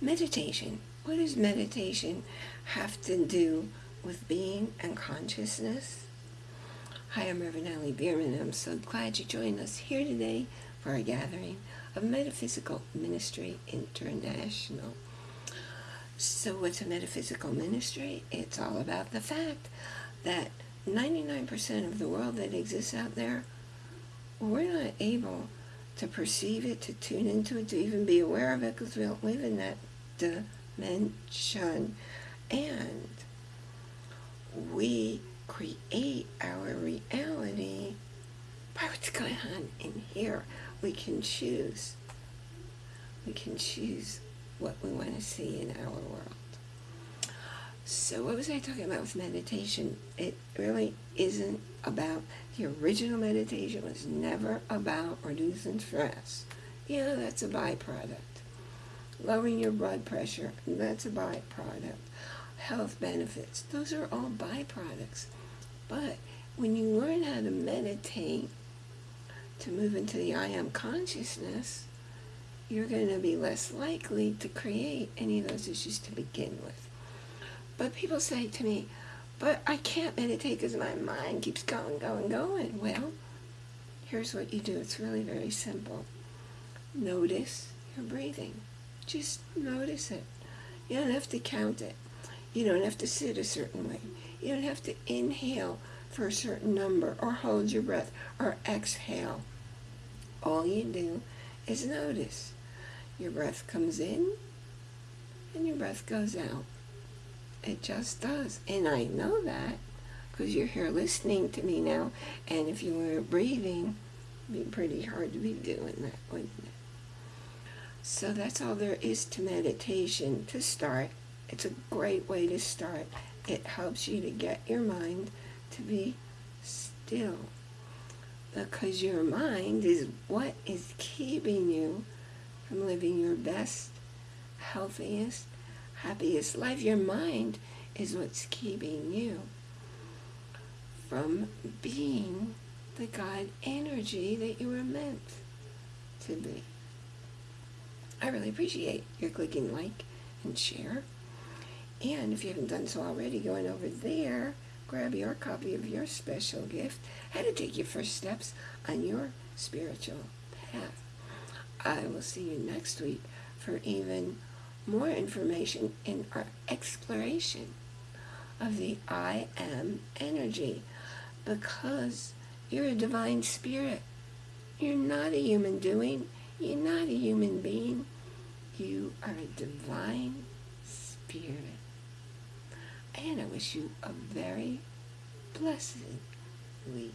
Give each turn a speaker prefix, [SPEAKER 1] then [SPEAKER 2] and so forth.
[SPEAKER 1] Meditation. What does meditation have to do with being and consciousness? Hi, I'm Reverend Allie Bierman, and I'm so glad you joined us here today for our gathering of Metaphysical Ministry International. So what's a metaphysical ministry? It's all about the fact that 99% of the world that exists out there, we're not able to perceive it, to tune into it, to even be aware of it because we don't live in that dimension. And we create our reality by what's going on in here. We can choose. We can choose what we want to see in our world. So what was I talking about with meditation? It really isn't about, the original meditation was never about reducing stress. Yeah, that's a byproduct. Lowering your blood pressure, that's a byproduct. Health benefits, those are all byproducts. But when you learn how to meditate, to move into the I am consciousness, you're going to be less likely to create any of those issues to begin with. But people say to me, but I can't meditate because my mind keeps going, going, going. Well, here's what you do. It's really very simple. Notice your breathing. Just notice it. You don't have to count it. You don't have to sit a certain way. You don't have to inhale for a certain number or hold your breath or exhale. All you do is notice. Your breath comes in and your breath goes out. It just does. And I know that because you're here listening to me now. And if you were breathing, it'd be pretty hard to be doing that, wouldn't it? So that's all there is to meditation to start. It's a great way to start. It helps you to get your mind to be still. Because your mind is what is keeping you from living your best, healthiest, happiest life. Your mind is what's keeping you from being the God energy that you were meant to be. I really appreciate your clicking like and share. And if you haven't done so already, going over there, grab your copy of your special gift, how to take your first steps on your spiritual path. I will see you next week for even more information in our exploration of the I am energy because you're a divine spirit. You're not a human doing. You're not a human being. You are a divine spirit. And I wish you a very blessed week.